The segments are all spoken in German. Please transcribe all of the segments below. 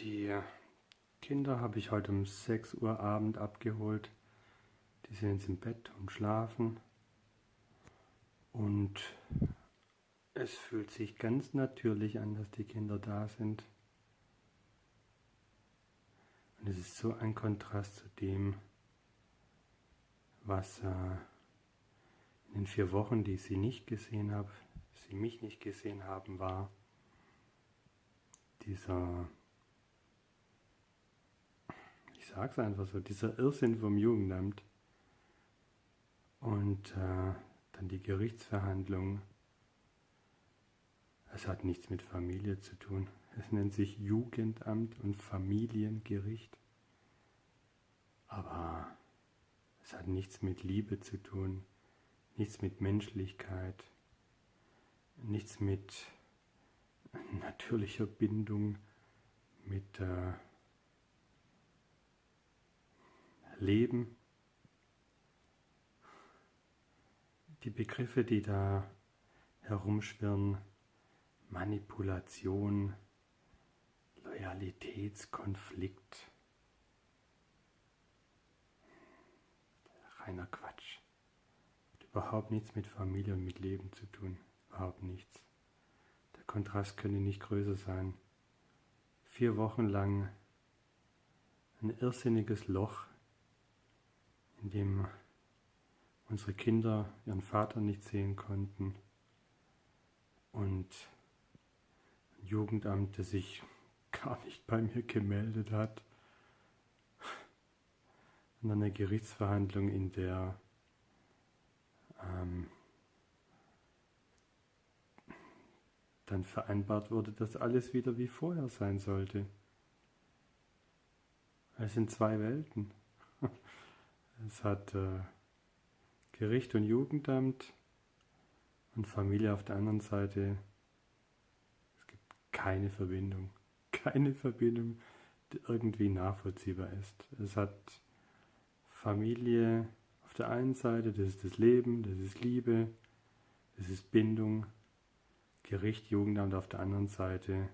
Die Kinder habe ich heute um 6 Uhr Abend abgeholt. Die sind jetzt im Bett und schlafen. Und es fühlt sich ganz natürlich an, dass die Kinder da sind. Und es ist so ein Kontrast zu dem, was äh, in den vier Wochen, die ich sie nicht gesehen habe, sie mich nicht gesehen haben, war dieser, ich sage es einfach so, dieser Irrsinn vom Jugendamt und äh, dann die Gerichtsverhandlung. Es hat nichts mit Familie zu tun. Es nennt sich Jugendamt und Familiengericht. Aber es hat nichts mit Liebe zu tun, nichts mit Menschlichkeit, nichts mit natürlicher Bindung, mit äh, Leben. Die Begriffe, die da herumschwirren, Manipulation, Loyalitätskonflikt, reiner Quatsch. Hat überhaupt nichts mit Familie und mit Leben zu tun. Überhaupt nichts. Der Kontrast könnte nicht größer sein. Vier Wochen lang ein irrsinniges Loch, in dem unsere Kinder ihren Vater nicht sehen konnten und ein Jugendamt, das sich gar nicht bei mir gemeldet hat und eine Gerichtsverhandlung, in der ähm, dann vereinbart wurde, dass alles wieder wie vorher sein sollte. Es sind zwei Welten. Es hat äh, Gericht und Jugendamt und Familie auf der anderen Seite. Es gibt keine Verbindung. Keine Verbindung, die irgendwie nachvollziehbar ist. Es hat Familie auf der einen Seite, das ist das Leben, das ist Liebe, das ist Bindung, Gericht, Jugendamt auf der anderen Seite,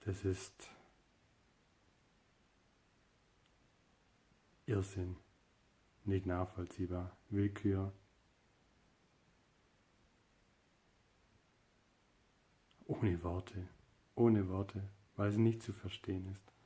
das ist Irrsinn, nicht nachvollziehbar, Willkür. Ohne Worte, ohne Worte, weil es nicht zu verstehen ist.